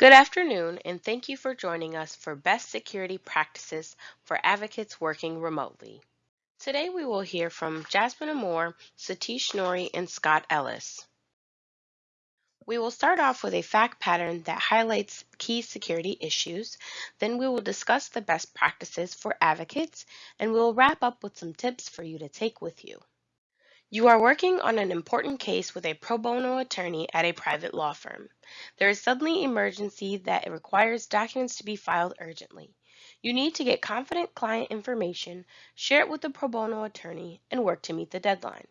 Good afternoon, and thank you for joining us for Best Security Practices for Advocates Working Remotely. Today we will hear from Jasmine Amore, Satish Nori, and Scott Ellis. We will start off with a fact pattern that highlights key security issues, then we will discuss the best practices for advocates, and we will wrap up with some tips for you to take with you. You are working on an important case with a pro bono attorney at a private law firm. There is suddenly emergency that requires documents to be filed urgently. You need to get confident client information, share it with the pro bono attorney, and work to meet the deadline.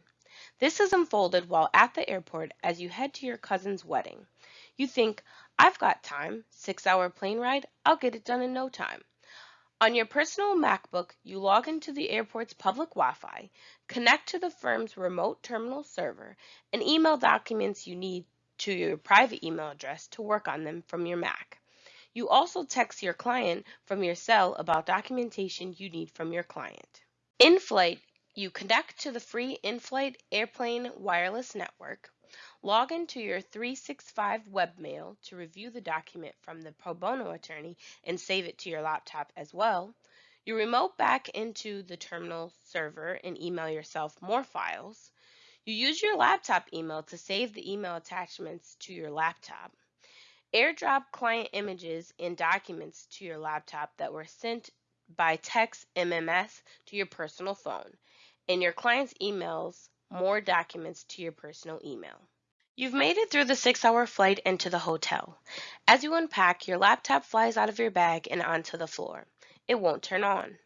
This is unfolded while at the airport as you head to your cousin's wedding. You think, I've got time, six hour plane ride, I'll get it done in no time. On your personal MacBook, you log into the airport's public Wi-Fi, connect to the firm's remote terminal server, and email documents you need to your private email address to work on them from your Mac. You also text your client from your cell about documentation you need from your client. In flight, you connect to the free in-flight airplane wireless network, Log into your 365 webmail to review the document from the pro bono attorney and save it to your laptop as well. You remote back into the terminal server and email yourself more files. You use your laptop email to save the email attachments to your laptop. AirDrop client images and documents to your laptop that were sent by text MMS to your personal phone. And your client's emails more documents to your personal email. You've made it through the six hour flight into the hotel. As you unpack, your laptop flies out of your bag and onto the floor. It won't turn on.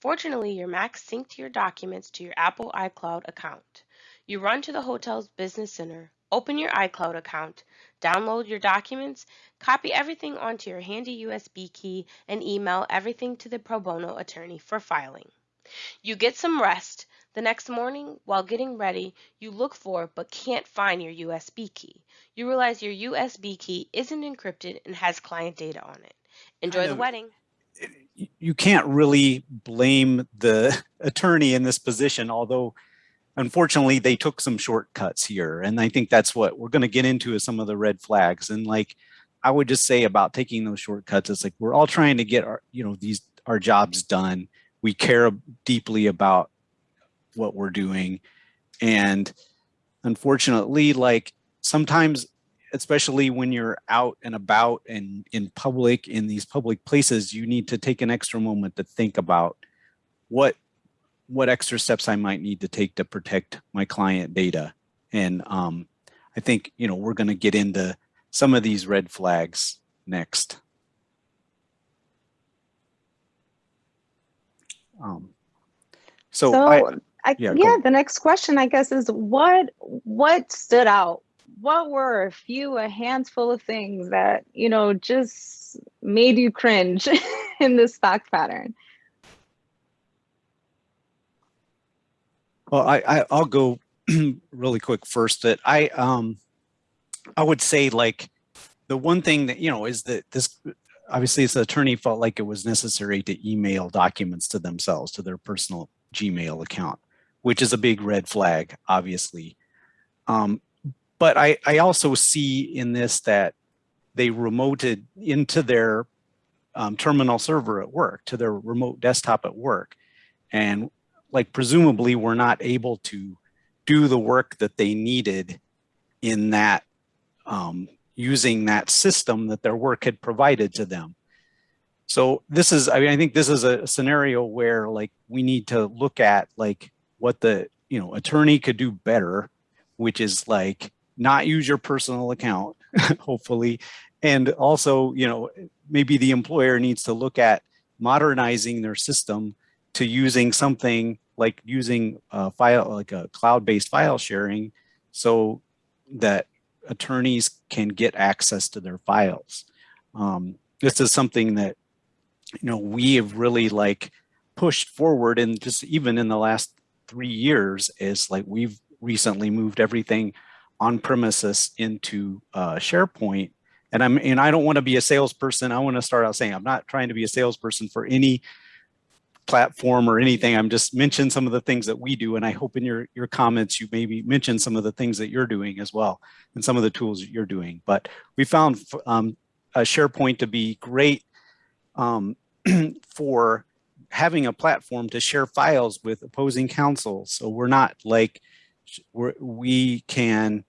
Fortunately, your Mac synced your documents to your Apple iCloud account. You run to the hotel's business center, open your iCloud account, download your documents, copy everything onto your handy USB key, and email everything to the pro bono attorney for filing. You get some rest, the next morning, while getting ready, you look for but can't find your USB key. You realize your USB key isn't encrypted and has client data on it. Enjoy the wedding. You can't really blame the attorney in this position, although unfortunately they took some shortcuts here. And I think that's what we're going to get into is some of the red flags. And like, I would just say about taking those shortcuts, it's like, we're all trying to get our, you know, these, our jobs done. We care deeply about what we're doing. And unfortunately, like sometimes, especially when you're out and about and in public, in these public places, you need to take an extra moment to think about what what extra steps I might need to take to protect my client data. And um, I think, you know, we're going to get into some of these red flags next. Um, so, so I, I, yeah, yeah the next question I guess is what what stood out? What were a few, a handful of things that, you know, just made you cringe in this fact pattern? Well, I, I I'll go really quick first that I um I would say like the one thing that you know is that this obviously this attorney felt like it was necessary to email documents to themselves to their personal Gmail account which is a big red flag, obviously. Um, but I, I also see in this that they remoted into their um, terminal server at work, to their remote desktop at work. And like presumably were not able to do the work that they needed in that um, using that system that their work had provided to them. So this is, I mean, I think this is a scenario where like we need to look at like what the you know attorney could do better, which is like not use your personal account, hopefully, and also you know maybe the employer needs to look at modernizing their system to using something like using a file like a cloud-based file sharing so that attorneys can get access to their files. Um, this is something that you know we have really like pushed forward and just even in the last three years is like we've recently moved everything on premises into uh, SharePoint. And I'm and I don't want to be a salesperson. I want to start out saying I'm not trying to be a salesperson for any platform or anything. I'm just mention some of the things that we do. And I hope in your, your comments, you maybe mention some of the things that you're doing as well and some of the tools that you're doing. But we found um, SharePoint to be great um, for having a platform to share files with opposing counsel. So we're not like, we're, we can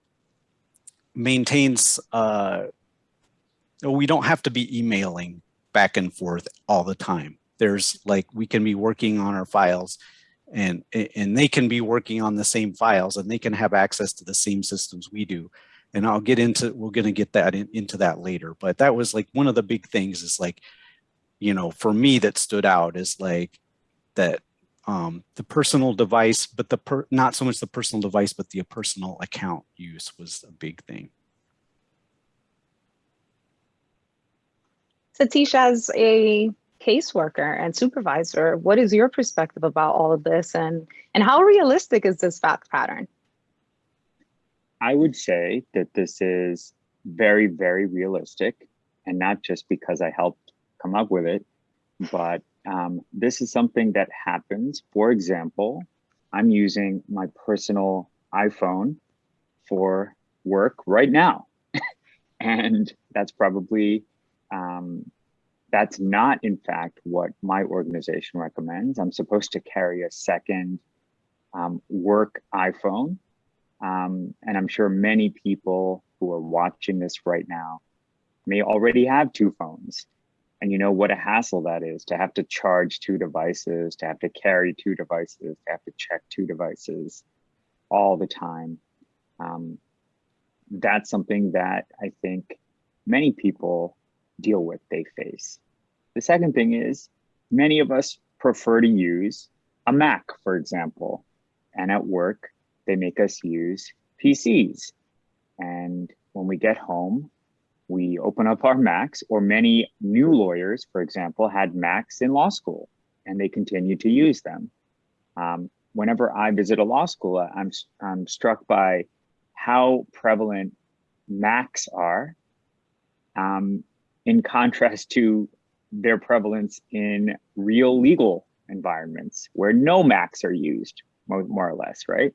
maintain, uh, we don't have to be emailing back and forth all the time. There's like, we can be working on our files and, and they can be working on the same files and they can have access to the same systems we do. And I'll get into, we're going to get that in, into that later. But that was like one of the big things is like, you know, for me that stood out is like that um, the personal device, but the per, not so much the personal device, but the personal account use was a big thing. Satish, as a caseworker and supervisor, what is your perspective about all of this and, and how realistic is this fact pattern? I would say that this is very, very realistic and not just because I helped come up with it, but um, this is something that happens. For example, I'm using my personal iPhone for work right now. and that's probably, um, that's not in fact what my organization recommends. I'm supposed to carry a second um, work iPhone. Um, and I'm sure many people who are watching this right now may already have two phones and you know what a hassle that is to have to charge two devices, to have to carry two devices, to have to check two devices all the time. Um, that's something that I think many people deal with, they face. The second thing is many of us prefer to use a Mac, for example, and at work, they make us use PCs. And when we get home, we open up our Macs, or many new lawyers, for example, had Macs in law school and they continue to use them. Um, whenever I visit a law school, I'm, I'm struck by how prevalent Macs are um, in contrast to their prevalence in real legal environments where no Macs are used, more, more or less, right?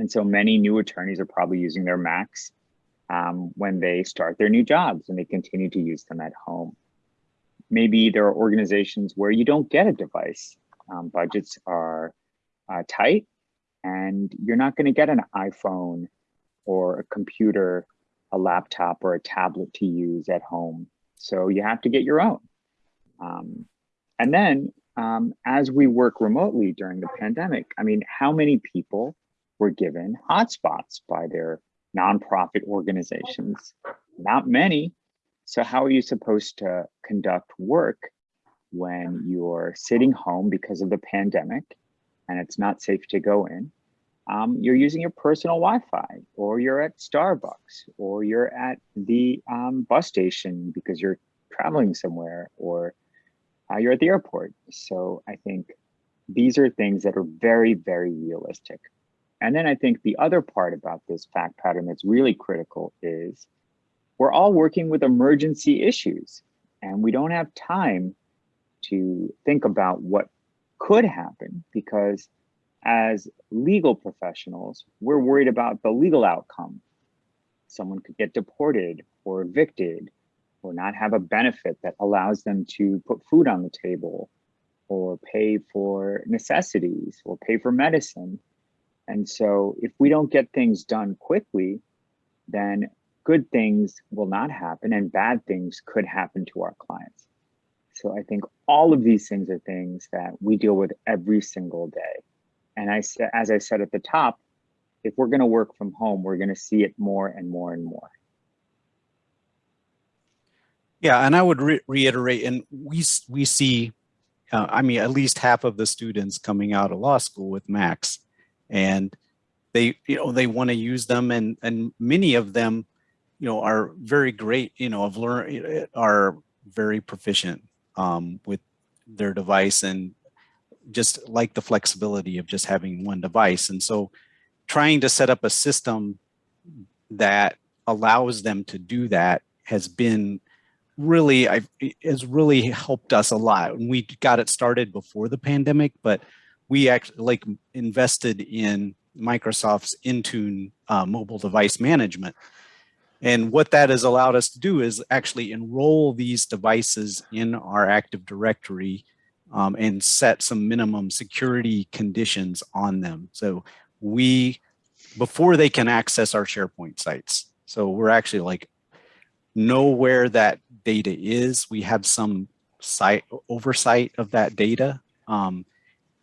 And so many new attorneys are probably using their Macs um, when they start their new jobs and they continue to use them at home. Maybe there are organizations where you don't get a device. Um, budgets are uh, tight and you're not going to get an iPhone or a computer, a laptop or a tablet to use at home. So you have to get your own. Um, and then um, as we work remotely during the pandemic, I mean, how many people were given hotspots by their nonprofit organizations, not many. So how are you supposed to conduct work when you're sitting home because of the pandemic and it's not safe to go in? Um, you're using your personal Wi-Fi or you're at Starbucks or you're at the um, bus station because you're traveling somewhere or uh, you're at the airport. So I think these are things that are very, very realistic. And then I think the other part about this fact pattern that's really critical is we're all working with emergency issues and we don't have time to think about what could happen because as legal professionals, we're worried about the legal outcome. Someone could get deported or evicted or not have a benefit that allows them to put food on the table or pay for necessities or pay for medicine. And so if we don't get things done quickly, then good things will not happen and bad things could happen to our clients. So I think all of these things are things that we deal with every single day. And I as I said at the top, if we're going to work from home, we're going to see it more and more and more. Yeah, and I would re reiterate, and we we see, uh, I mean, at least half of the students coming out of law school with Macs and they you know they want to use them and and many of them you know are very great you know have learned are very proficient um, with their device and just like the flexibility of just having one device. And so trying to set up a system that allows them to do that has been really I has really helped us a lot. And we got it started before the pandemic but we actually like invested in Microsoft's Intune uh, mobile device management. And what that has allowed us to do is actually enroll these devices in our Active Directory um, and set some minimum security conditions on them. So we, before they can access our SharePoint sites. So we're actually like, know where that data is. We have some site oversight of that data. Um,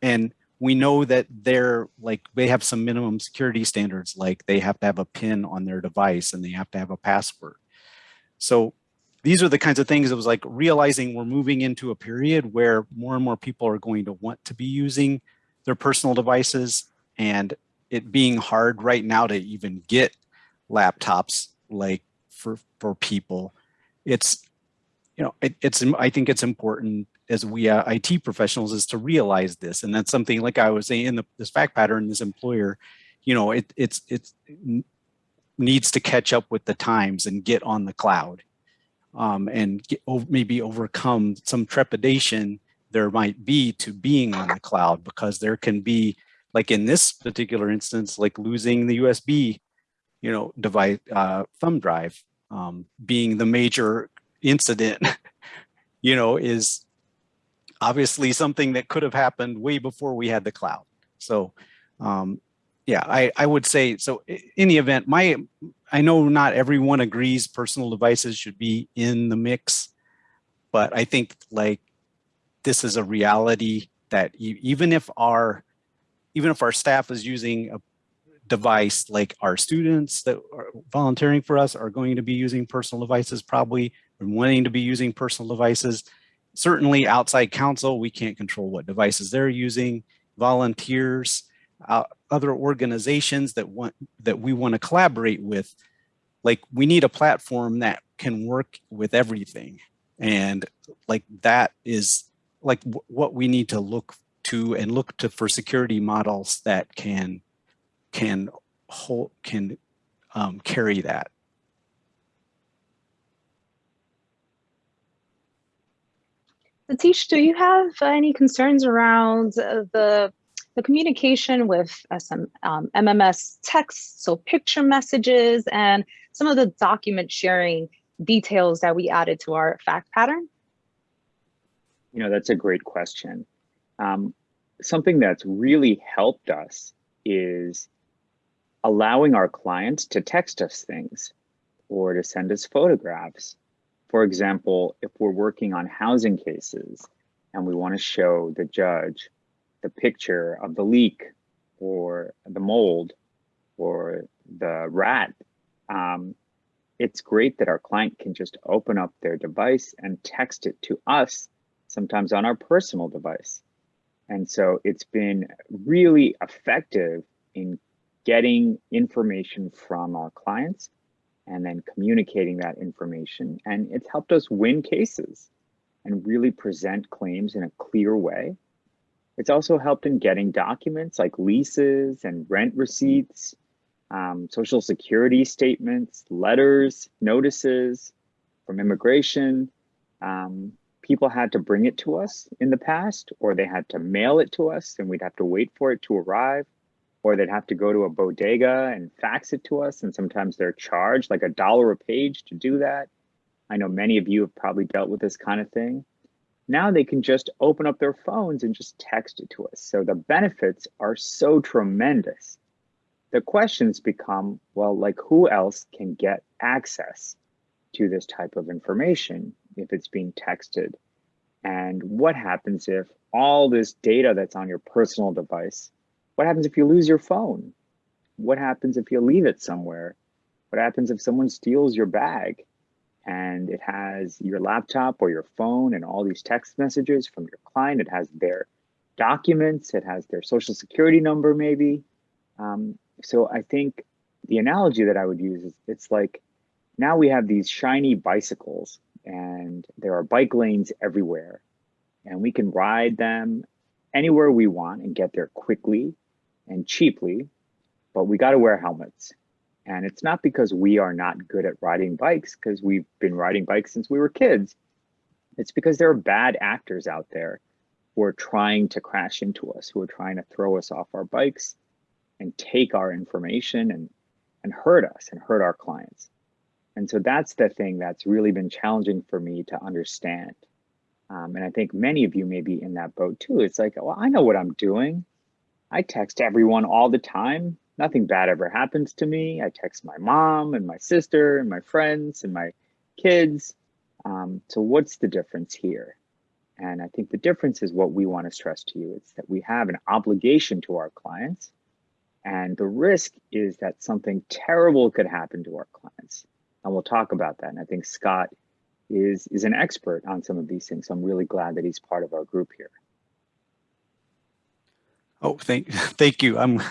and we know that they're like, they have some minimum security standards, like they have to have a pin on their device and they have to have a password. So these are the kinds of things it was like realizing we're moving into a period where more and more people are going to want to be using their personal devices and it being hard right now to even get laptops like for for people it's you know it, it's i think it's important as we uh, IT professionals is to realize this. And that's something like I was saying in the, this fact pattern, this employer, you know, it, it's, it's it needs to catch up with the times and get on the cloud um, and get, maybe overcome some trepidation there might be to being on the cloud because there can be like in this particular instance, like losing the USB, you know, device, uh, thumb drive um, being the major incident, you know, is obviously something that could have happened way before we had the cloud. So um, yeah, I, I would say, so in the event, my, I know not everyone agrees personal devices should be in the mix, but I think like this is a reality that even if our, even if our staff is using a device like our students that are volunteering for us are going to be using personal devices probably and wanting to be using personal devices certainly outside counsel, we can't control what devices they're using, volunteers, uh, other organizations that want that we want to collaborate with. Like we need a platform that can work with everything. And like that is like what we need to look to and look to for security models that can can hold can um, carry that. Satish, do you have any concerns around the the communication with some um, MMS text, so picture messages, and some of the document sharing details that we added to our fact pattern? You know, that's a great question. Um, something that's really helped us is allowing our clients to text us things or to send us photographs for example, if we're working on housing cases and we want to show the judge the picture of the leak or the mold or the rat, um, it's great that our client can just open up their device and text it to us, sometimes on our personal device. And so it's been really effective in getting information from our clients and then communicating that information. And it's helped us win cases and really present claims in a clear way. It's also helped in getting documents like leases and rent receipts, um, social security statements, letters, notices from immigration. Um, people had to bring it to us in the past, or they had to mail it to us and we'd have to wait for it to arrive or they'd have to go to a bodega and fax it to us. And sometimes they're charged like a dollar a page to do that. I know many of you have probably dealt with this kind of thing. Now they can just open up their phones and just text it to us. So the benefits are so tremendous. The questions become, well, like who else can get access to this type of information if it's being texted? And what happens if all this data that's on your personal device what happens if you lose your phone? What happens if you leave it somewhere? What happens if someone steals your bag and it has your laptop or your phone and all these text messages from your client? It has their documents, it has their social security number maybe. Um, so I think the analogy that I would use is it's like now we have these shiny bicycles and there are bike lanes everywhere and we can ride them anywhere we want and get there quickly and cheaply, but we got to wear helmets. And it's not because we are not good at riding bikes, because we've been riding bikes since we were kids. It's because there are bad actors out there who are trying to crash into us, who are trying to throw us off our bikes and take our information and, and hurt us and hurt our clients. And so that's the thing that's really been challenging for me to understand. Um, and I think many of you may be in that boat too. It's like, well, I know what I'm doing. I text everyone all the time. Nothing bad ever happens to me. I text my mom and my sister and my friends and my kids. Um, so what's the difference here? And I think the difference is what we want to stress to you. It's that we have an obligation to our clients. And the risk is that something terrible could happen to our clients. And we'll talk about that. And I think Scott is, is an expert on some of these things. So I'm really glad that he's part of our group here. Oh, thank, thank you. I'm,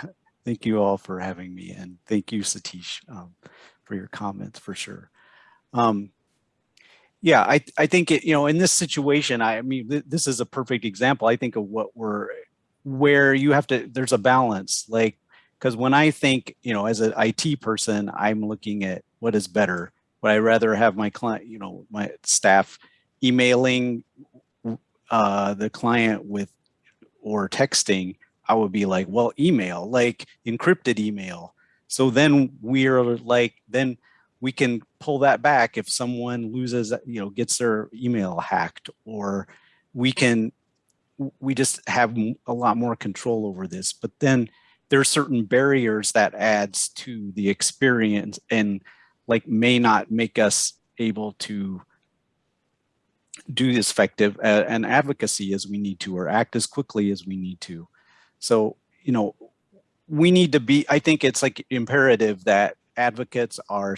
thank you all for having me. And thank you, Satish, um, for your comments for sure. Um, yeah, I, I think, it, you know, in this situation, I, I mean, th this is a perfect example, I think, of what we're, where you have to, there's a balance. Like, because when I think, you know, as an IT person, I'm looking at what is better. Would I rather have my client, you know, my staff emailing uh, the client with or texting? I would be like, well, email, like encrypted email. So then we're like, then we can pull that back if someone loses, you know, gets their email hacked, or we can, we just have a lot more control over this. But then there are certain barriers that adds to the experience and like may not make us able to do as effective uh, an advocacy as we need to or act as quickly as we need to. So, you know, we need to be, I think it's like imperative that advocates are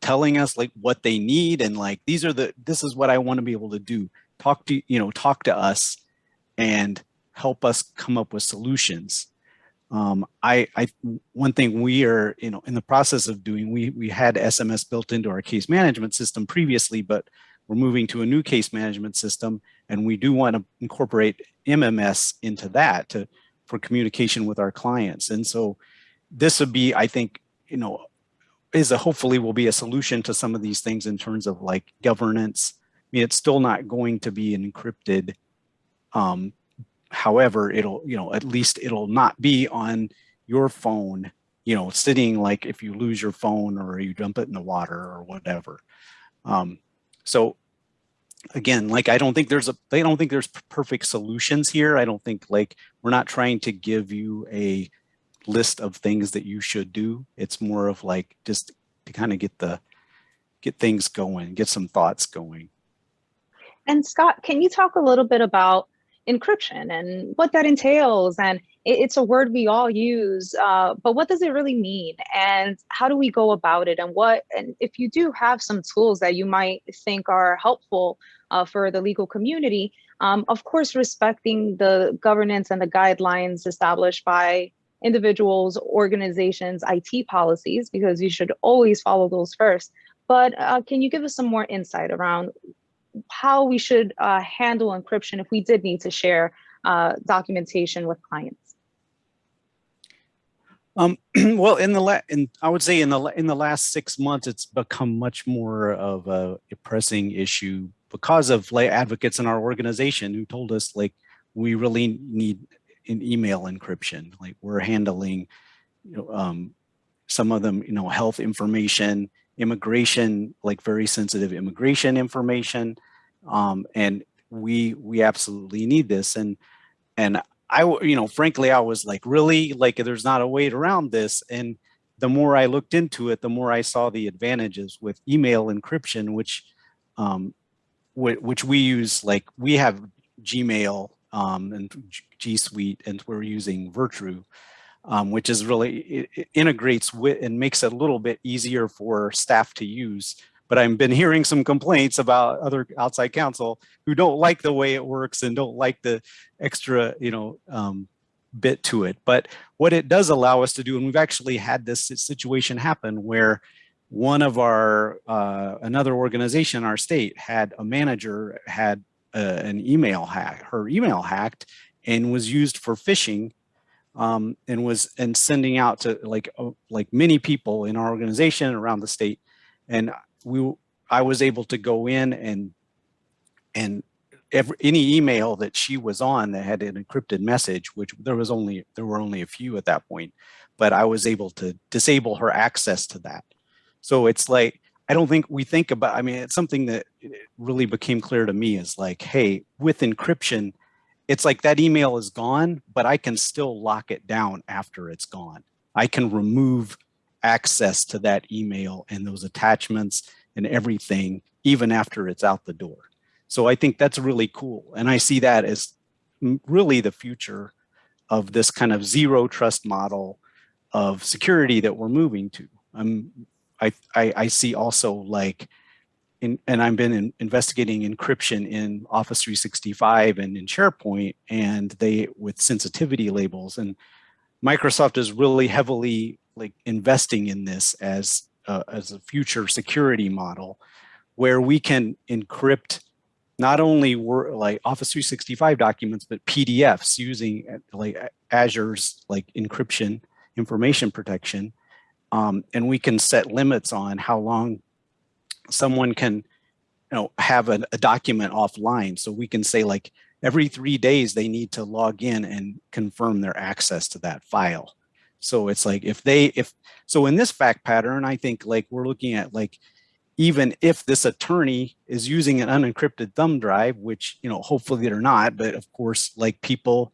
telling us like what they need and like these are the this is what I want to be able to do. Talk to you know talk to us and help us come up with solutions. Um, I, I one thing we are you know in the process of doing we we had SMS built into our case management system previously, but we're moving to a new case management system and we do want to incorporate MMS into that to for communication with our clients. And so this would be, I think, you know, is a hopefully will be a solution to some of these things in terms of like governance. I mean, it's still not going to be encrypted. Um, however, it'll, you know, at least it'll not be on your phone, you know, sitting like if you lose your phone or you dump it in the water or whatever. Um, so again, like I don't think there's a, they don't think there's perfect solutions here. I don't think like we're not trying to give you a list of things that you should do. It's more of like just to kind of get the get things going, get some thoughts going. And Scott, can you talk a little bit about encryption and what that entails? And it's a word we all use, uh, but what does it really mean? And how do we go about it? And what, and if you do have some tools that you might think are helpful uh, for the legal community, um, of course, respecting the governance and the guidelines established by individuals, organizations, IT policies, because you should always follow those first. But uh, can you give us some more insight around how we should uh, handle encryption if we did need to share uh, documentation with clients? Um, well, in the la in, I would say in the in the last six months, it's become much more of a, a pressing issue because of lay advocates in our organization who told us like we really need in email encryption. Like we're handling, you know, um, some of them, you know, health information, immigration, like very sensitive immigration information. Um, and we we absolutely need this. And and I, you know, frankly, I was like, really, like, there's not a way around this. And the more I looked into it, the more I saw the advantages with email encryption, which, um, which we use, like, we have Gmail um, and G Suite, and we're using Virtru, um, which is really, it, it integrates with and makes it a little bit easier for staff to use. But I've been hearing some complaints about other outside counsel who don't like the way it works and don't like the extra, you know, um, bit to it. But what it does allow us to do, and we've actually had this situation happen where one of our, uh, another organization in our state had a manager had uh, an email hack, her email hacked and was used for phishing um, and was and sending out to like uh, like many people in our organization around the state. And we I was able to go in and and every, any email that she was on that had an encrypted message, which there was only there were only a few at that point, but I was able to disable her access to that. So it's like I don't think we think about, I mean, it's something that really became clear to me is like, hey, with encryption, it's like that email is gone, but I can still lock it down after it's gone. I can remove access to that email and those attachments and everything, even after it's out the door. So I think that's really cool. And I see that as really the future of this kind of zero trust model of security that we're moving to. Um, I, I, I see also like, in, and I've been in, investigating encryption in Office 365 and in SharePoint and they with sensitivity labels and Microsoft is really heavily like investing in this as as a future security model where we can encrypt not only were like Office 365 documents, but PDFs using like Azure's like encryption information protection. Um, and we can set limits on how long someone can you know, have a, a document offline. So we can say like every three days they need to log in and confirm their access to that file. So it's like if they, if, so in this fact pattern, I think like we're looking at like, even if this attorney is using an unencrypted thumb drive, which, you know, hopefully they're not, but of course, like people,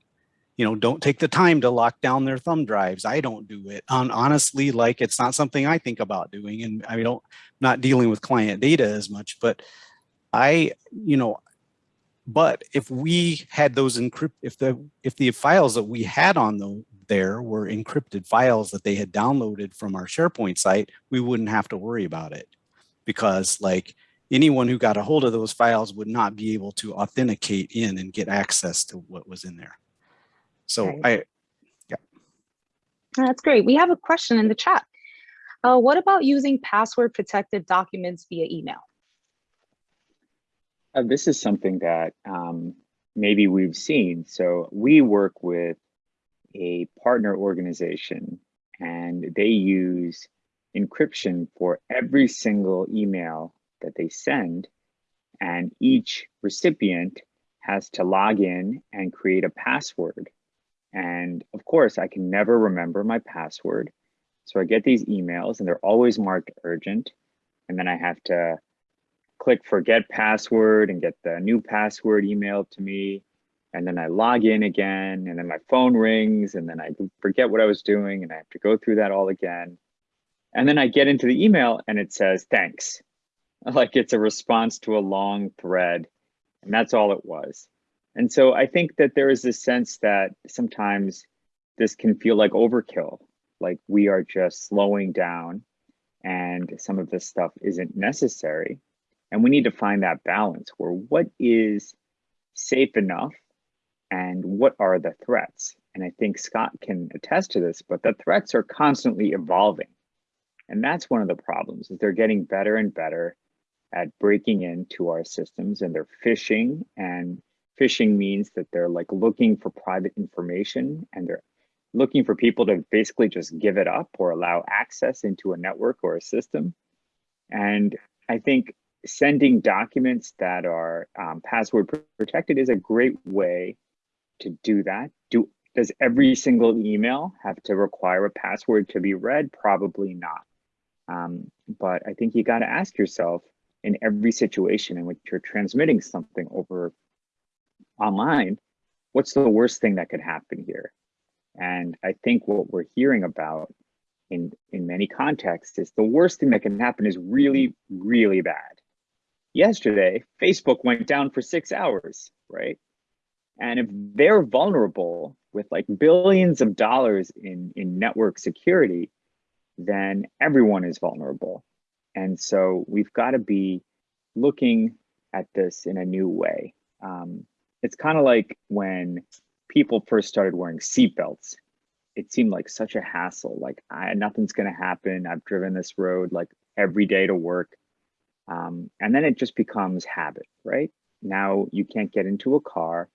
you know, don't take the time to lock down their thumb drives. I don't do it. Um, honestly, like it's not something I think about doing. And I don't, not dealing with client data as much, but I, you know, but if we had those encrypt, if the if the files that we had on the, there were encrypted files that they had downloaded from our SharePoint site, we wouldn't have to worry about it because like anyone who got a hold of those files would not be able to authenticate in and get access to what was in there. So right. I, yeah. That's great. We have a question in the chat. Uh, what about using password protected documents via email? Uh, this is something that um, maybe we've seen. So we work with a partner organization and they use encryption for every single email that they send. And each recipient has to log in and create a password. And of course, I can never remember my password. So I get these emails and they're always marked urgent. And then I have to click forget password and get the new password emailed to me. And then I log in again and then my phone rings and then I forget what I was doing and I have to go through that all again. And then I get into the email and it says, thanks. Like it's a response to a long thread. And that's all it was. And so I think that there is this sense that sometimes this can feel like overkill, like we are just slowing down and some of this stuff isn't necessary. And we need to find that balance where what is safe enough and what are the threats? And I think Scott can attest to this, but the threats are constantly evolving. And that's one of the problems is they're getting better and better at breaking into our systems and they're phishing and phishing means that they're like looking for private information and they're looking for people to basically just give it up or allow access into a network or a system. And I think sending documents that are um, password protected is a great way to do that. Do Does every single email have to require a password to be read? Probably not. Um, but I think you got to ask yourself in every situation in which you're transmitting something over online, what's the worst thing that could happen here? And I think what we're hearing about in, in many contexts is the worst thing that can happen is really, really bad. Yesterday, Facebook went down for six hours, right? And if they're vulnerable with like billions of dollars in, in network security, then everyone is vulnerable. And so we've got to be looking at this in a new way. Um, it's kind of like when people first started wearing seatbelts. It seemed like such a hassle. Like I, nothing's going to happen. I've driven this road like every day to work. Um, and then it just becomes habit, right? Now you can't get into a car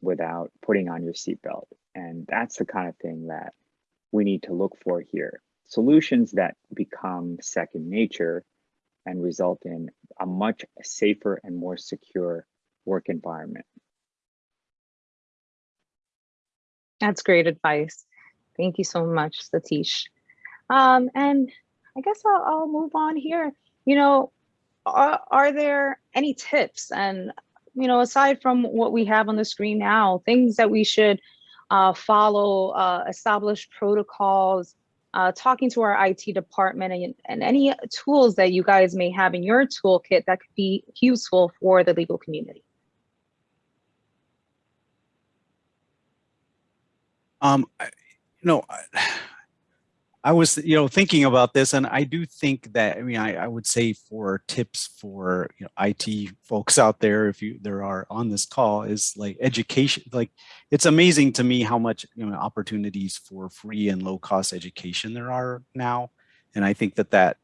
without putting on your seatbelt. And that's the kind of thing that we need to look for here solutions that become second nature and result in a much safer and more secure work environment. That's great advice. Thank you so much, Satish. Um, and I guess I'll, I'll move on here. you know, are, are there any tips and, you know, aside from what we have on the screen now, things that we should uh, follow, uh, established protocols, uh, talking to our IT department and, and any tools that you guys may have in your toolkit that could be useful for the legal community. Um, you know, I was, you know, thinking about this, and I do think that, I mean, I, I would say for tips for you know, IT folks out there, if you there are on this call, is like education. Like, it's amazing to me how much you know opportunities for free and low cost education there are now, and I think that that,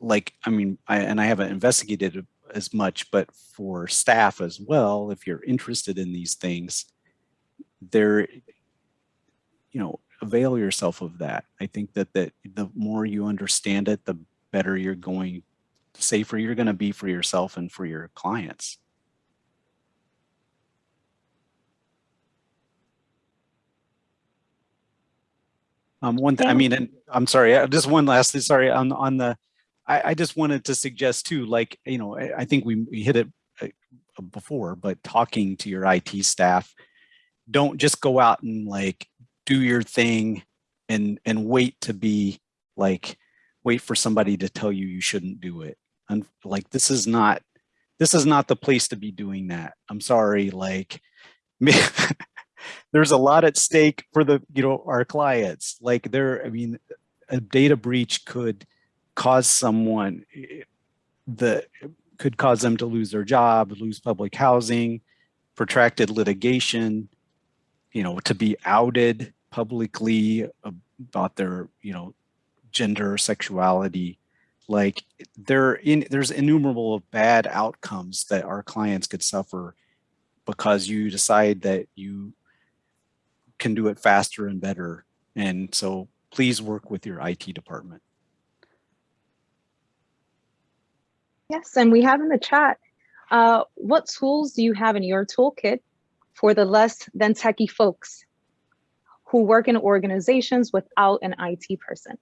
like, I mean, I and I haven't investigated as much, but for staff as well, if you're interested in these things, there, you know, avail yourself of that. I think that, that the more you understand it, the better you're going, safer you're going to be for yourself and for your clients. Um, one thing, I mean, and I'm sorry, uh, just one last, thing, sorry, on, on the, I, I just wanted to suggest too, like, you know, I, I think we, we hit it uh, before, but talking to your IT staff, don't just go out and like do your thing and and wait to be like wait for somebody to tell you you shouldn't do it. And like this is not this is not the place to be doing that. I'm sorry like there's a lot at stake for the you know our clients. Like there i mean a data breach could cause someone eh, the could cause them to lose their job lose public housing protracted litigation you know, to be outed publicly about their, you know, gender, sexuality, like there in there's innumerable bad outcomes that our clients could suffer because you decide that you can do it faster and better. And so please work with your IT department. Yes, and we have in the chat, uh, what tools do you have in your toolkit for the less than techie folks who work in organizations without an IT person?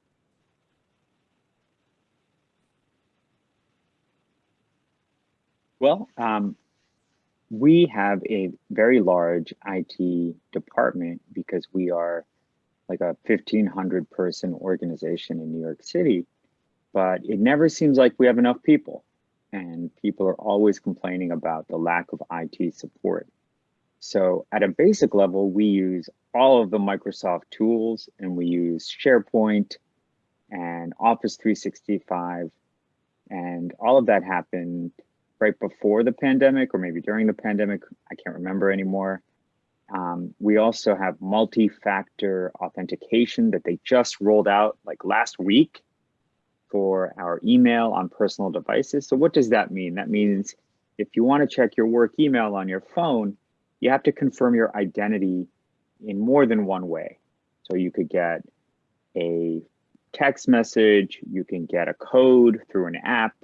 Well, um, we have a very large IT department because we are like a 1500 person organization in New York City, but it never seems like we have enough people and people are always complaining about the lack of IT support. So at a basic level, we use all of the Microsoft tools and we use SharePoint and Office 365. And all of that happened right before the pandemic or maybe during the pandemic. I can't remember anymore. Um, we also have multi-factor authentication that they just rolled out like last week for our email on personal devices. So what does that mean? That means if you want to check your work email on your phone, you have to confirm your identity in more than one way. So you could get a text message, you can get a code through an app,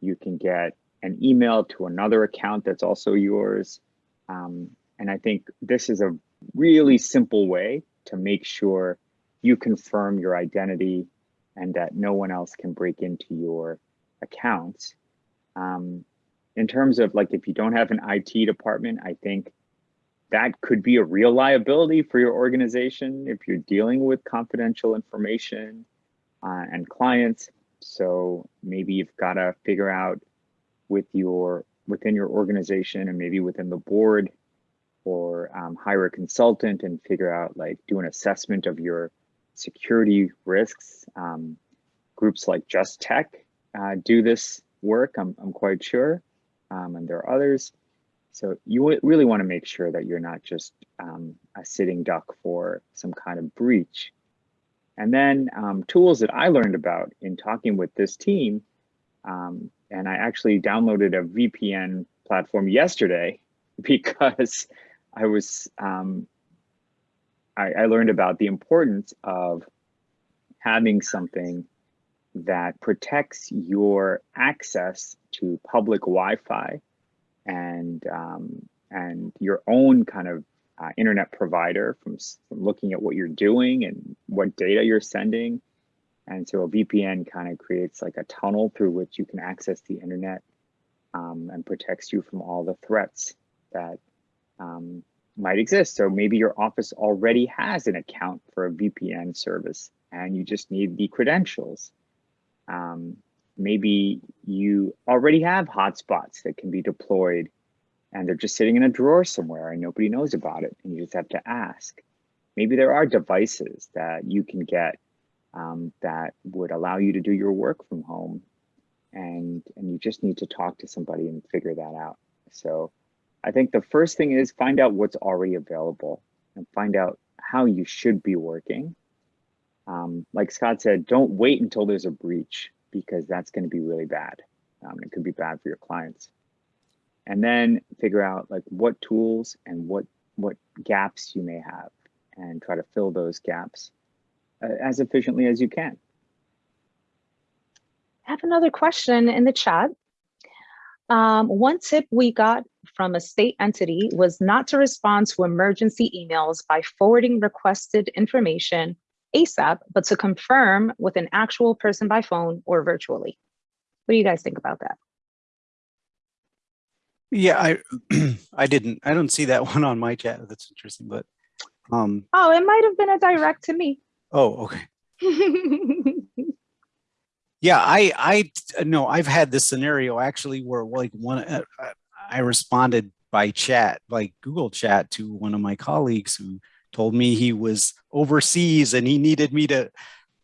you can get an email to another account that's also yours. Um, and I think this is a really simple way to make sure you confirm your identity and that no one else can break into your accounts. Um, in terms of like, if you don't have an IT department, I think that could be a real liability for your organization if you're dealing with confidential information uh, and clients. So maybe you've got to figure out with your within your organization and maybe within the board or um, hire a consultant and figure out like do an assessment of your security risks. Um, groups like Just Tech uh, do this work, I'm, I'm quite sure, um, and there are others. So you really want to make sure that you're not just um, a sitting duck for some kind of breach. And then um, tools that I learned about in talking with this team, um, and I actually downloaded a VPN platform yesterday because I was, um, I, I learned about the importance of having something that protects your access to public Wi-Fi and um, and your own kind of uh, internet provider from, from looking at what you're doing and what data you're sending And so a VPN kind of creates like a tunnel through which you can access the internet um, and protects you from all the threats that um, might exist. So maybe your office already has an account for a VPN service and you just need the credentials. Um, maybe you already have hotspots that can be deployed and they're just sitting in a drawer somewhere and nobody knows about it and you just have to ask. Maybe there are devices that you can get um, that would allow you to do your work from home and, and you just need to talk to somebody and figure that out. So I think the first thing is find out what's already available and find out how you should be working. Um, like Scott said, don't wait until there's a breach because that's going to be really bad. Um, it could be bad for your clients. And then figure out like what tools and what what gaps you may have and try to fill those gaps uh, as efficiently as you can. I have another question in the chat. Um, one tip we got from a state entity was not to respond to emergency emails by forwarding requested information ASAP, but to confirm with an actual person by phone or virtually. What do you guys think about that? Yeah, I I didn't I don't see that one on my chat. That's interesting, but um Oh, it might have been a direct to me. Oh, okay. yeah, I I no, I've had this scenario actually where like one uh, I responded by chat, like Google chat to one of my colleagues who told me he was overseas and he needed me to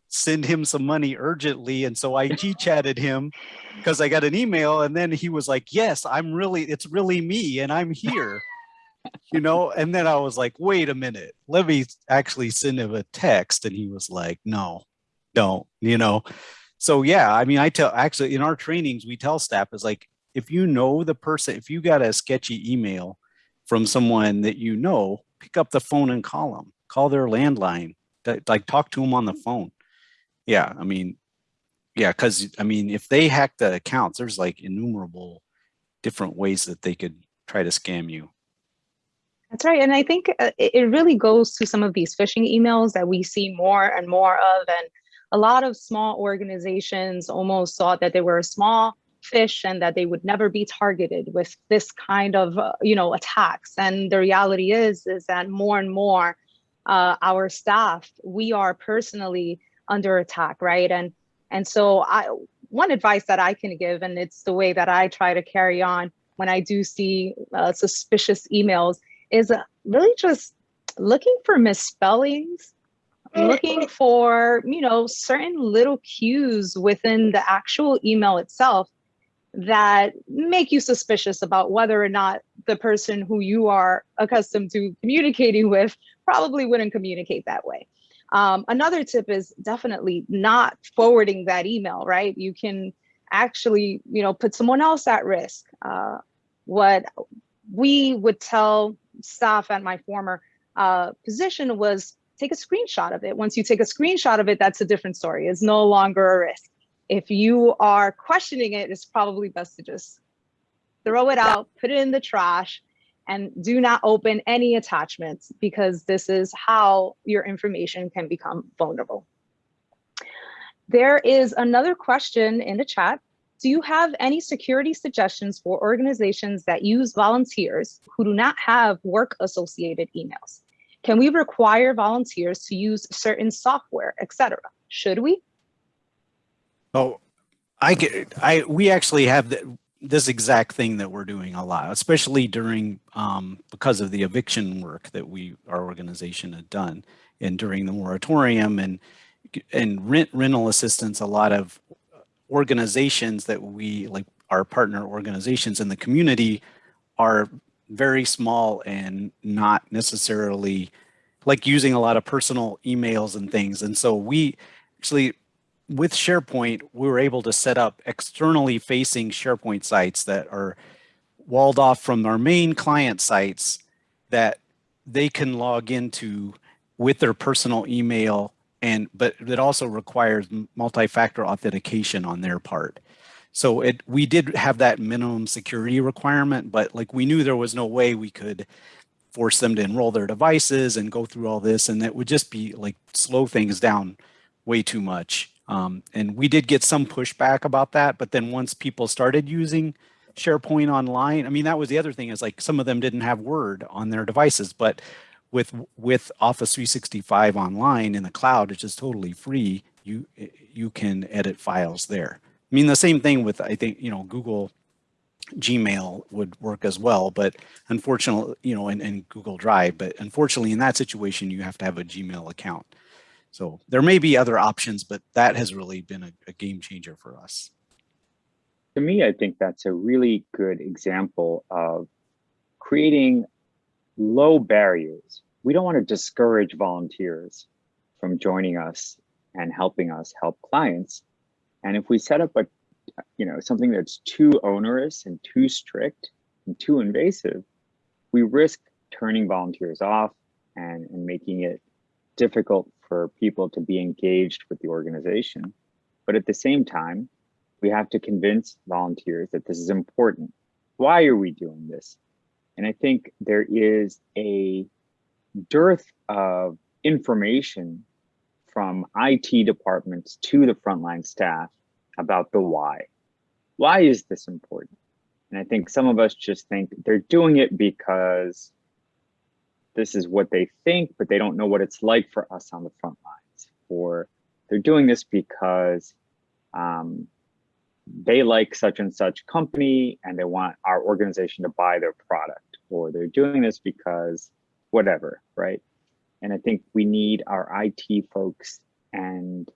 send him some money urgently. And so I chatted him because I got an email and then he was like, yes, I'm really, it's really me and I'm here, you know? And then I was like, wait a minute, let me actually send him a text. And he was like, no, don't, you know? So yeah, I mean, I tell actually in our trainings, we tell staff is like, if you know the person, if you got a sketchy email from someone that you know, pick up the phone and call them, call their landline, like talk to them on the phone. Yeah, I mean, yeah, because I mean, if they hack the accounts, there's like innumerable different ways that they could try to scam you. That's right. And I think uh, it really goes to some of these phishing emails that we see more and more of. And a lot of small organizations almost thought that they were a small fish and that they would never be targeted with this kind of uh, you know attacks. And the reality is is that more and more uh, our staff we are personally under attack right? And and so i one advice that i can give and it's the way that i try to carry on when i do see uh, suspicious emails is uh, really just looking for misspellings looking for you know certain little cues within the actual email itself that make you suspicious about whether or not the person who you are accustomed to communicating with probably wouldn't communicate that way. Um, another tip is definitely not forwarding that email, right? You can actually, you know, put someone else at risk. Uh, what we would tell staff at my former uh, position was take a screenshot of it. Once you take a screenshot of it, that's a different story. It's no longer a risk if you are questioning it, it's probably best to just throw it out, put it in the trash, and do not open any attachments because this is how your information can become vulnerable. There is another question in the chat. Do you have any security suggestions for organizations that use volunteers who do not have work associated emails? Can we require volunteers to use certain software, etc.? Should we? Oh, I get, I, we actually have the, this exact thing that we're doing a lot, especially during, um, because of the eviction work that we, our organization had done and during the moratorium and, and rent rental assistance, a lot of organizations that we like our partner organizations in the community are very small and not necessarily like using a lot of personal emails and things. And so we actually with SharePoint, we were able to set up externally facing SharePoint sites that are walled off from our main client sites that they can log into with their personal email and but it also requires multi-factor authentication on their part. So it we did have that minimum security requirement, but like we knew there was no way we could force them to enroll their devices and go through all this and it would just be like slow things down way too much. Um, and we did get some pushback about that, but then once people started using SharePoint online, I mean, that was the other thing is like some of them didn't have Word on their devices, but with with Office 365 online in the cloud, which is totally free, you you can edit files there. I mean, the same thing with I think you know Google Gmail would work as well, but unfortunately, you know, and, and Google Drive, but unfortunately in that situation, you have to have a Gmail account. So there may be other options, but that has really been a, a game changer for us. To me, I think that's a really good example of creating low barriers. We don't want to discourage volunteers from joining us and helping us help clients. And if we set up a, you know, something that's too onerous and too strict and too invasive, we risk turning volunteers off and, and making it difficult for people to be engaged with the organization. But at the same time, we have to convince volunteers that this is important. Why are we doing this? And I think there is a dearth of information from IT departments to the frontline staff about the why. Why is this important? And I think some of us just think they're doing it because this is what they think, but they don't know what it's like for us on the front lines. Or they're doing this because um, they like such and such company and they want our organization to buy their product. Or they're doing this because whatever, right? And I think we need our IT folks and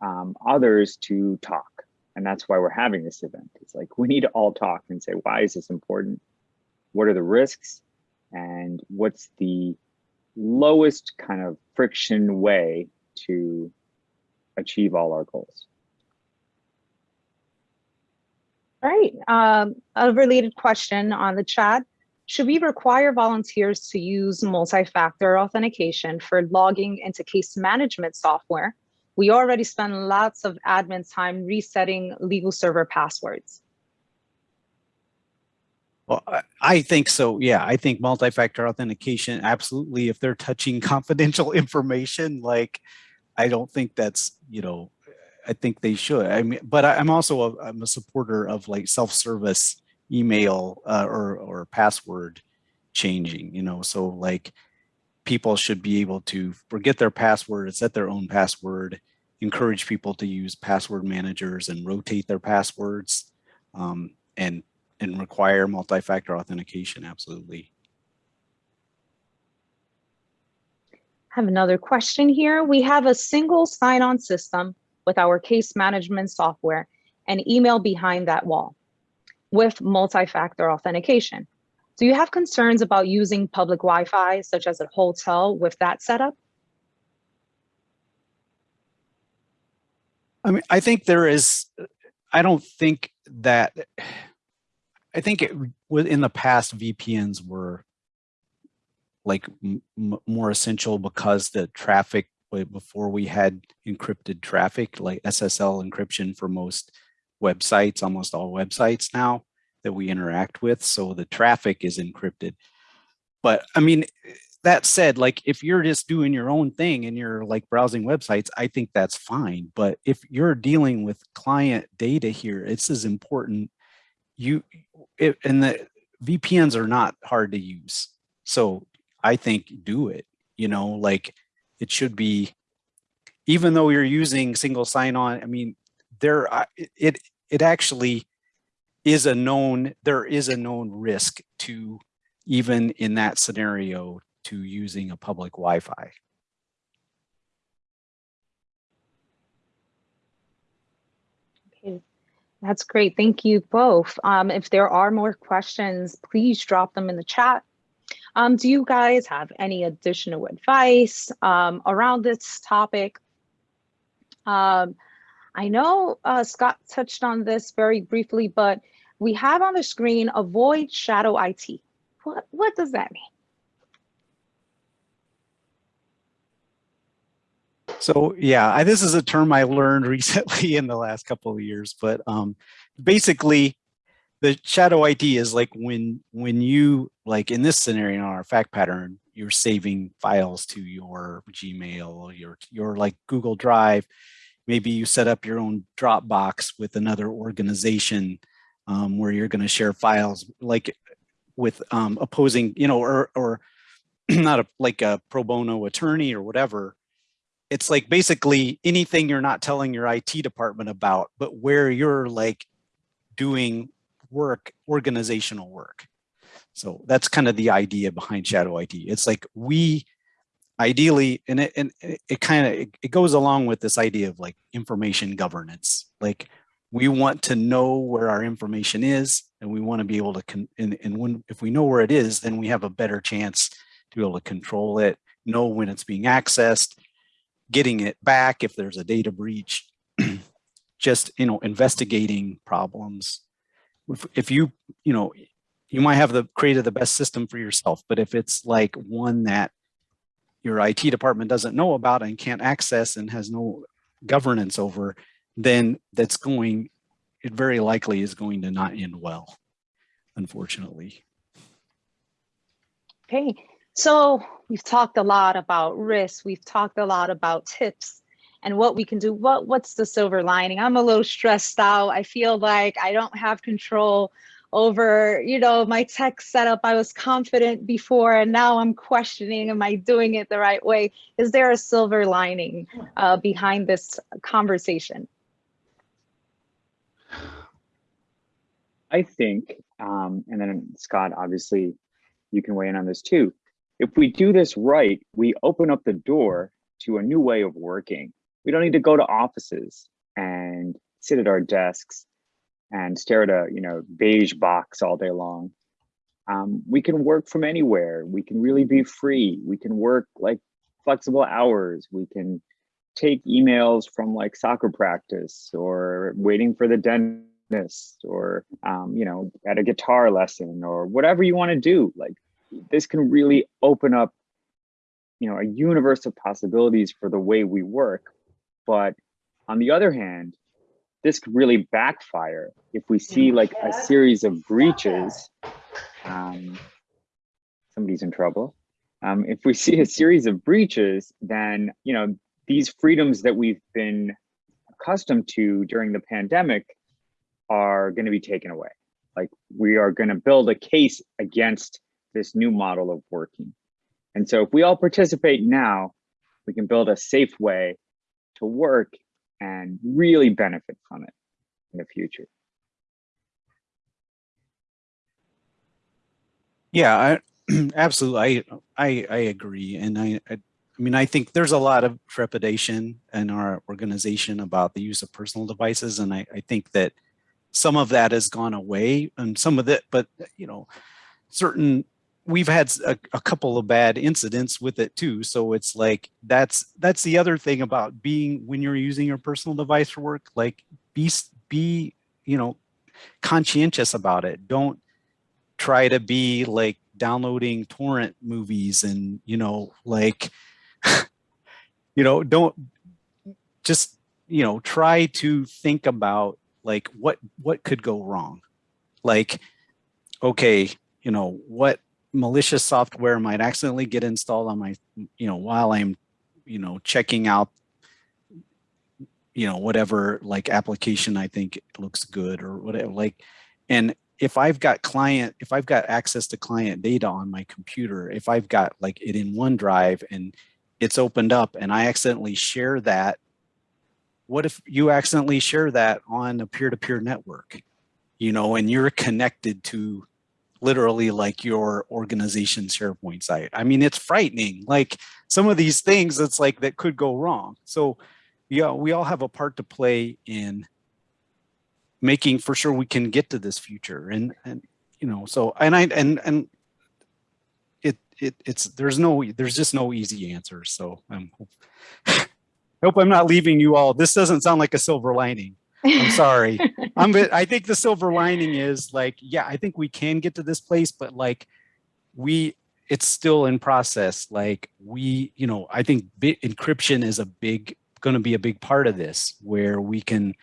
um, others to talk. And that's why we're having this event. It's like we need to all talk and say, why is this important? What are the risks? And what's the lowest kind of friction way to achieve all our goals? All right, um, a related question on the chat. Should we require volunteers to use multi-factor authentication for logging into case management software? We already spend lots of admin time resetting LegalServer passwords. Well, I think so. Yeah, I think multi-factor authentication, absolutely. If they're touching confidential information, like, I don't think that's, you know, I think they should. I mean, but I'm also a, I'm a supporter of like self-service email uh, or, or password changing, you know, so like people should be able to forget their password, set their own password, encourage people to use password managers and rotate their passwords um, and, and require multi-factor authentication, absolutely. I have another question here. We have a single sign-on system with our case management software and email behind that wall with multi-factor authentication. Do you have concerns about using public Wi-Fi, such as a hotel, with that setup? I mean, I think there is, I don't think that, I think it in the past VPNs were like more essential because the traffic before we had encrypted traffic like SSL encryption for most websites, almost all websites now that we interact with. So the traffic is encrypted. But I mean, that said, like if you're just doing your own thing and you're like browsing websites, I think that's fine. But if you're dealing with client data here, it's as important. You it, and the VPNs are not hard to use. So I think do it, you know, like it should be, even though you're using single sign on, I mean, there, it, it actually is a known, there is a known risk to even in that scenario to using a public Wi-Fi. That's great. Thank you both. Um, if there are more questions, please drop them in the chat. Um, do you guys have any additional advice um, around this topic? Um, I know uh, Scott touched on this very briefly, but we have on the screen avoid shadow IT. What, what does that mean? So yeah, I, this is a term I learned recently in the last couple of years, but um, basically the shadow IT is like when when you like in this scenario in our fact pattern, you're saving files to your Gmail, your your like Google Drive, maybe you set up your own Dropbox with another organization um, where you're going to share files like with um, opposing, you know, or, or not a, like a pro bono attorney or whatever. It's like basically anything you're not telling your IT department about, but where you're like doing work, organizational work. So that's kind of the idea behind shadow IT. It's like we ideally, and it, and it kind of, it, goes along with this idea of like information governance. Like we want to know where our information is and we want to be able to, con and, and when, if we know where it is, then we have a better chance to be able to control it, know when it's being accessed, getting it back if there's a data breach, just, you know, investigating problems. If, if you, you know, you might have the created the best system for yourself, but if it's like one that your IT department doesn't know about and can't access and has no governance over, then that's going, it very likely is going to not end well, unfortunately. Okay, so we've talked a lot about risks. We've talked a lot about tips and what we can do. What What's the silver lining? I'm a little stressed out. I feel like I don't have control over, you know, my tech setup. I was confident before and now I'm questioning, am I doing it the right way? Is there a silver lining uh, behind this conversation? I think, um, and then Scott, obviously you can weigh in on this too. If we do this right, we open up the door to a new way of working. We don't need to go to offices and sit at our desks and stare at a you know beige box all day long. Um, we can work from anywhere. We can really be free. We can work like flexible hours. We can take emails from like soccer practice or waiting for the dentist or um, you know at a guitar lesson or whatever you want to do. Like this can really open up you know a universe of possibilities for the way we work. But on the other hand, this could really backfire if we see like a series of breaches. Um, somebody's in trouble. Um, if we see a series of breaches, then you know these freedoms that we've been accustomed to during the pandemic are going to be taken away. Like we are going to build a case against this new model of working. And so if we all participate now, we can build a safe way to work and really benefit from it in the future. Yeah, I, absolutely. I, I, I agree. And I, I, I mean, I think there's a lot of trepidation in our organization about the use of personal devices. And I, I think that some of that has gone away and some of it, but you know, certain we've had a, a, couple of bad incidents with it too. So it's like, that's, that's the other thing about being, when you're using your personal device for work, like be, be, you know, conscientious about it. Don't try to be like downloading torrent movies and, you know, like, you know, don't just, you know, try to think about like what, what could go wrong? Like, okay, you know, what malicious software might accidentally get installed on my, you know, while I'm, you know, checking out, you know, whatever like application I think looks good or whatever, like, and if I've got client, if I've got access to client data on my computer, if I've got like it in OneDrive and it's opened up and I accidentally share that, what if you accidentally share that on a peer-to-peer -peer network, you know, and you're connected to literally like your organization SharePoint site. I mean, it's frightening. Like some of these things, it's like that could go wrong. So yeah, we all have a part to play in making for sure we can get to this future. And, and you know, so, and I, and, and it, it, it's, there's no, there's just no easy answer. So I'm, I hope I'm not leaving you all. This doesn't sound like a silver lining. I'm sorry. I'm I think the silver lining is like, yeah, I think we can get to this place, but like we it's still in process. Like we, you know, I think encryption is a big going to be a big part of this where we can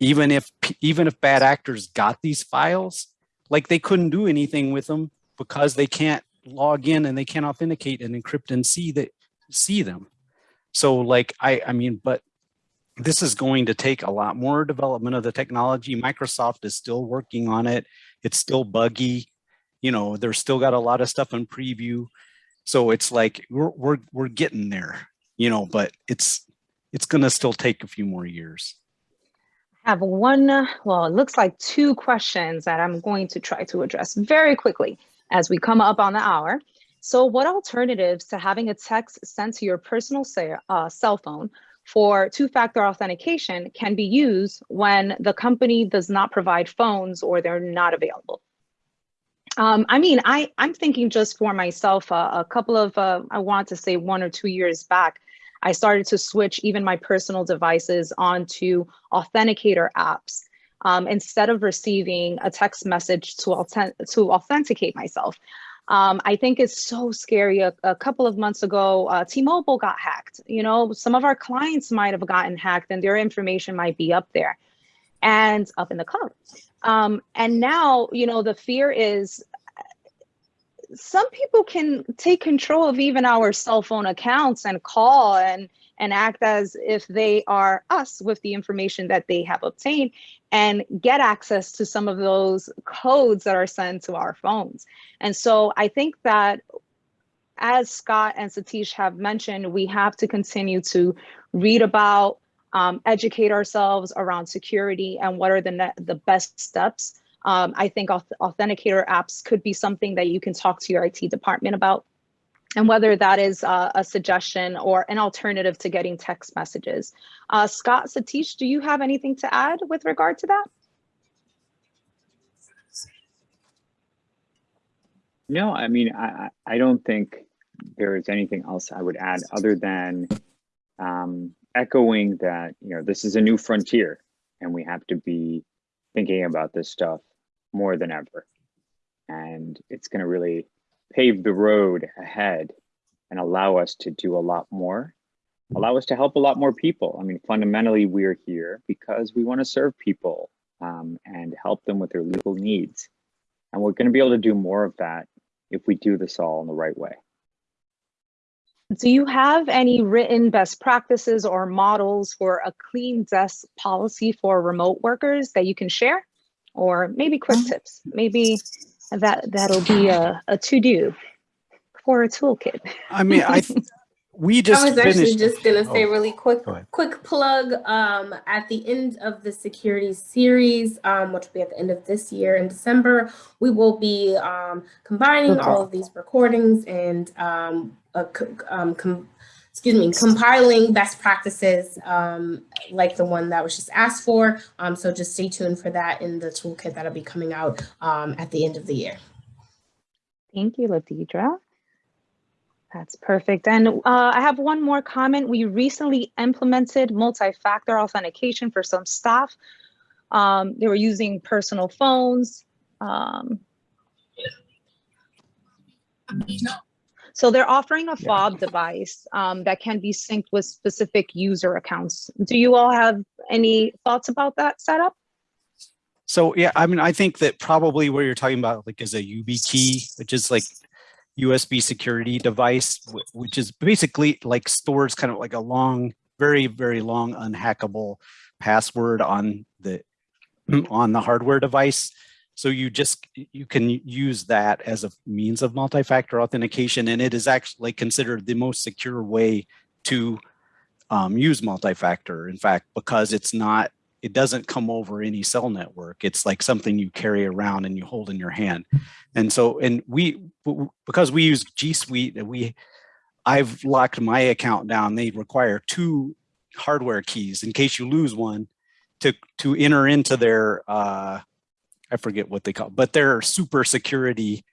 even if even if bad actors got these files, like they couldn't do anything with them because they can't log in and they can't authenticate and encrypt and see that see them. So like I I mean, but this is going to take a lot more development of the technology. Microsoft is still working on it. It's still buggy. You know, they're still got a lot of stuff in preview. So it's like we're we're we're getting there, you know, but it's it's going to still take a few more years. I have one, well, it looks like two questions that I'm going to try to address very quickly as we come up on the hour. So what alternatives to having a text sent to your personal say, uh, cell phone for two-factor authentication can be used when the company does not provide phones or they're not available? Um, I mean, I, I'm thinking just for myself, uh, a couple of, uh, I want to say one or two years back, I started to switch even my personal devices onto authenticator apps um, instead of receiving a text message to, to authenticate myself. Um, I think it's so scary. A, a couple of months ago, uh, T-Mobile got hacked. You know, some of our clients might have gotten hacked and their information might be up there and up in the cloud. Um, and now, you know, the fear is some people can take control of even our cell phone accounts and call and and act as if they are us with the information that they have obtained and get access to some of those codes that are sent to our phones. And so I think that as Scott and Satish have mentioned, we have to continue to read about, um, educate ourselves around security and what are the, the best steps um, I think authenticator apps could be something that you can talk to your IT department about and whether that is uh, a suggestion or an alternative to getting text messages. Uh, Scott, Satish, do you have anything to add with regard to that? No, I mean, I, I don't think there is anything else I would add other than um, echoing that, you know, this is a new frontier and we have to be thinking about this stuff more than ever. And it's going to really pave the road ahead and allow us to do a lot more, allow us to help a lot more people. I mean, fundamentally, we're here because we want to serve people um, and help them with their legal needs. And we're going to be able to do more of that if we do this all in the right way. Do you have any written best practices or models for a clean desk policy for remote workers that you can share? or maybe quick uh-huh. tips. Maybe that that'll be a, a to do for a toolkit. I mean, I we just I was finished. actually just gonna say oh, really quick quick plug um at the end of the security series um which will be at the end of this year in December we will be um combining okay. all of these recordings and um, uh, um excuse me, compiling best practices um, like the one that was just asked for. Um, so just stay tuned for that in the toolkit that'll be coming out um, at the end of the year. Thank you, Ladidra. That's perfect. And uh, I have one more comment. We recently implemented multi-factor authentication for some staff. Um, they were using personal phones. Um, so they're offering a fob yeah. device um, that can be synced with specific user accounts. Do you all have any thoughts about that setup? So yeah, I mean, I think that probably what you're talking about like is a YubiKey, which is like USB security device, which is basically like stores kind of like a long, very, very long unhackable password on the on the hardware device. So you just, you can use that as a means of multi-factor authentication and it is actually considered the most secure way to um, use multi-factor. In fact, because it's not, it doesn't come over any cell network. It's like something you carry around and you hold in your hand. And so, and we, because we use G Suite, we, I've locked my account down. They require two hardware keys in case you lose one to, to enter into their, uh, I forget what they call, but they're super security,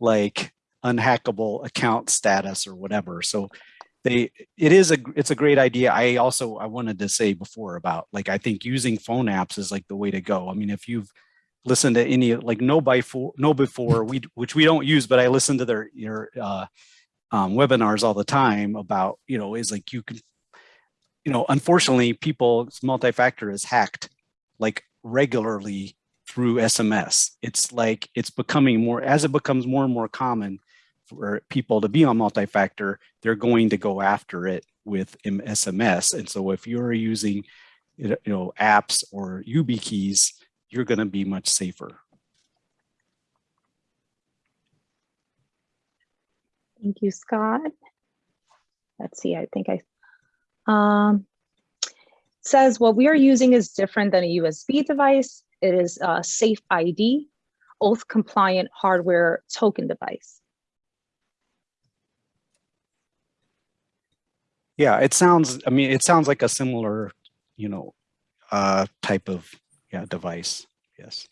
like unhackable account status or whatever. So they, it is a, it's a great idea. I also, I wanted to say before about like, I think using phone apps is like the way to go. I mean, if you've listened to any, like KnowBe4, no before we, which we don't use, but I listen to their, your uh, um, webinars all the time about, you know, is like you can, you know, unfortunately people's multi-factor is hacked like regularly through SMS. It's like it's becoming more, as it becomes more and more common for people to be on multi-factor, they're going to go after it with SMS. And so if you're using, you know, apps or YubiKeys, you're going to be much safer. Thank you, Scott. Let's see, I think I, um, says what we are using is different than a USB device. It is a safe ID, oath compliant hardware token device. Yeah, it sounds, I mean, it sounds like a similar, you know, uh, type of yeah, device. Yes.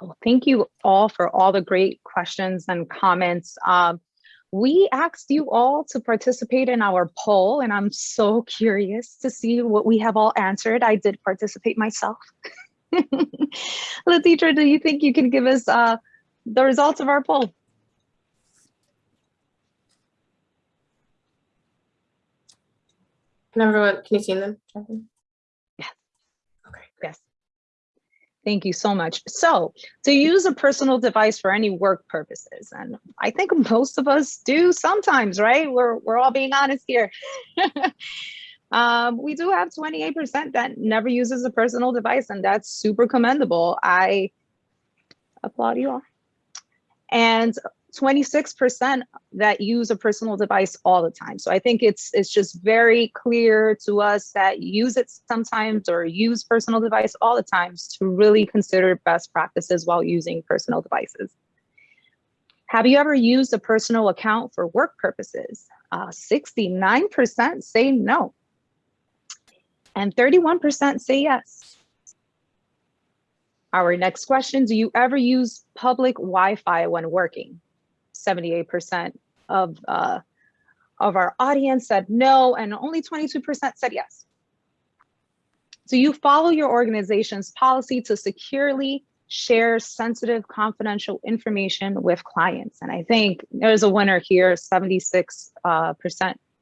Well, thank you all for all the great questions and comments. Um, we asked you all to participate in our poll, and I'm so curious to see what we have all answered. I did participate myself. Latitra, do you think you can give us uh, the results of our poll? Can everyone, can you see them? Yes. Okay. Yes. Thank you so much. So to use a personal device for any work purposes, and I think most of us do sometimes, right? We're, we're all being honest here. um, we do have 28% that never uses a personal device, and that's super commendable. I applaud you all. And 26% that use a personal device all the time. So I think it's it's just very clear to us that use it sometimes or use personal device all the times to really consider best practices while using personal devices. Have you ever used a personal account for work purposes? 69% uh, say no. And 31% say yes. Our next question, do you ever use public Wi-Fi when working? 78% of, uh, of our audience said no, and only 22% said yes. So you follow your organization's policy to securely share sensitive confidential information with clients? And I think there's a winner here, 76% uh,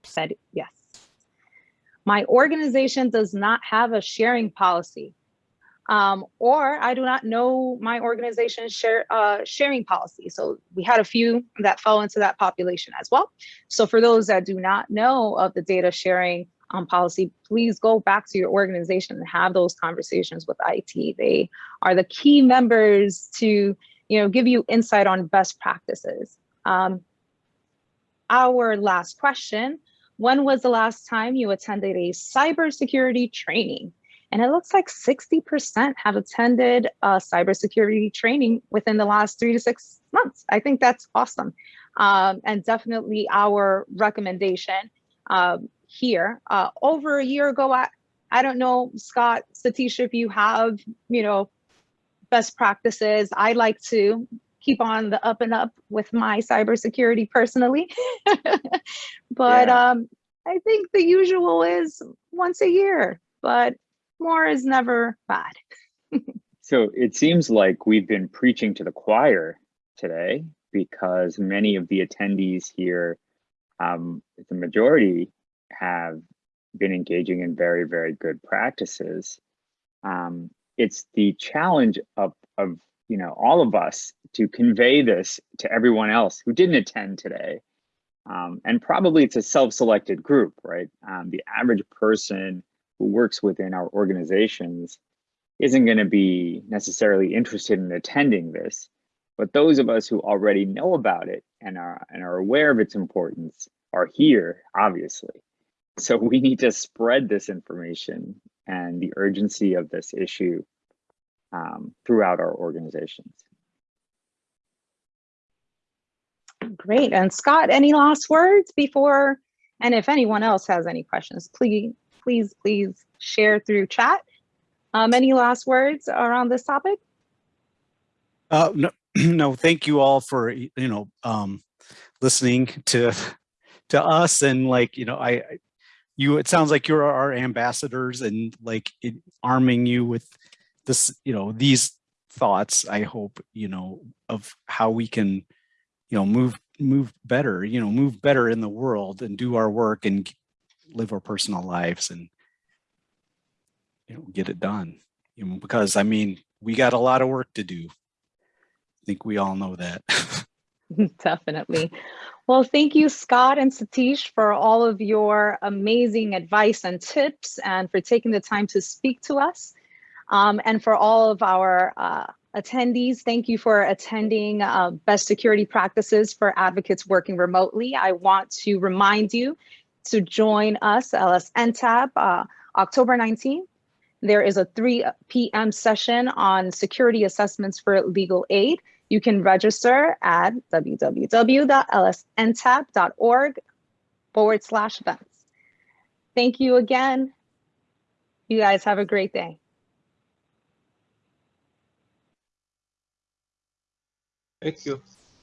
said yes. My organization does not have a sharing policy um, or I do not know my organization's share, uh, sharing policy. So we had a few that fell into that population as well. So for those that do not know of the data sharing um, policy, please go back to your organization and have those conversations with IT. They are the key members to you know, give you insight on best practices. Um, our last question, when was the last time you attended a cybersecurity training? And it looks like 60% have attended uh, cybersecurity training within the last three to six months. I think that's awesome. Um, and definitely our recommendation um, here. Uh, over a year ago, I, I don't know, Scott, Satish, if you have, you know, best practices. I like to keep on the up and up with my cybersecurity personally. but yeah. um, I think the usual is once a year, but more is never bad. so it seems like we've been preaching to the choir today because many of the attendees here, um, the majority have been engaging in very, very good practices. Um, it's the challenge of, of you know all of us to convey this to everyone else who didn't attend today. Um, and probably it's a self-selected group, right? Um, the average person who works within our organizations isn't going to be necessarily interested in attending this. But those of us who already know about it and are, and are aware of its importance are here, obviously. So we need to spread this information and the urgency of this issue um, throughout our organizations. Great. And Scott, any last words before, and if anyone else has any questions, please please, please share through chat. Um, any last words around this topic? Uh, no, no, thank you all for, you know, um, listening to, to us and like, you know, I, you, it sounds like you're our ambassadors and like it, arming you with this, you know, these thoughts, I hope, you know, of how we can, you know, move, move better, you know, move better in the world and do our work and live our personal lives and you know get it done you know, because I mean we got a lot of work to do I think we all know that Definitely. Well, thank you, Scott and Satish, for all of your amazing advice and tips and for taking the time to speak to us. Um, and for all of our uh, attendees, thank you for attending uh, Best Security Practices for Advocates Working Remotely. I want to remind you to join us, LSNTAP, uh, October 19th. There is a 3 p.m. session on security assessments for legal aid. You can register at www.lsntap.org forward slash events. Thank you again. You guys have a great day.